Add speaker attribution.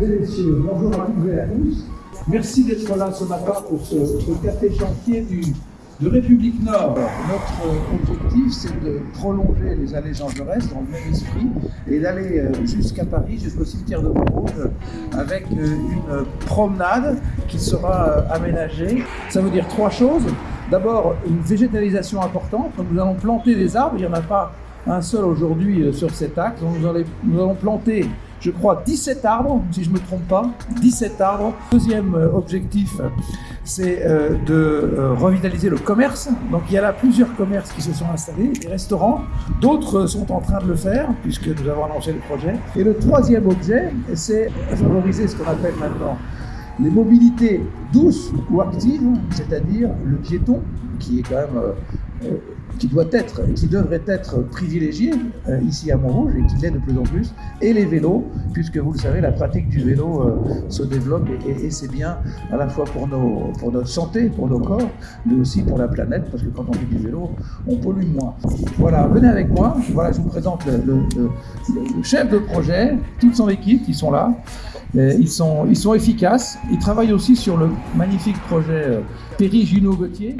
Speaker 1: Messieurs, bonjour à toutes et à tous. Merci d'être là ce matin pour ce, café chantier du, de République Nord. Notre euh, objectif, c'est de prolonger les allées Jean Jaurès dans le même esprit et d'aller euh, jusqu'à Paris, jusqu'au cimetière de Montrouge, avec euh, une promenade qui sera aménagée. Ça veut dire trois choses. D'abord, une végétalisation importante. Nous allons planter des arbres. Il n'y en a pas un seul aujourd'hui sur cet axe. Nous allons, planter je crois, 17 arbres, si je ne me trompe pas, 17 arbres. Deuxième euh, objectif, c'est euh, de euh, revitaliser le commerce. Donc il y a là plusieurs commerces qui se sont installés, des restaurants, d'autres sont en train de le faire, puisque nous avons annoncé le projet. Et le troisième objet, c'est favoriser ce qu'on appelle maintenant les mobilités douces ou actives, c'est-à-dire le piéton, qui est quand même euh, qui doit être, qui devrait être privilégié euh, ici à Montrouge et qui l'est de plus en plus, et les vélos, puisque vous le savez, la pratique du vélo euh, se développe et, c'est bien à la fois pour, nos, notre santé, pour nos corps, mais aussi pour la planète, parce que quand on fait du vélo, on pollue moins. Voilà, venez avec moi. Voilà, je vous présente le, chef de projet, toute son équipe, qui sont là. Ils sont, ils sont efficaces. Ils travaillent aussi sur le magnifique projet Péry Junot Gauthier.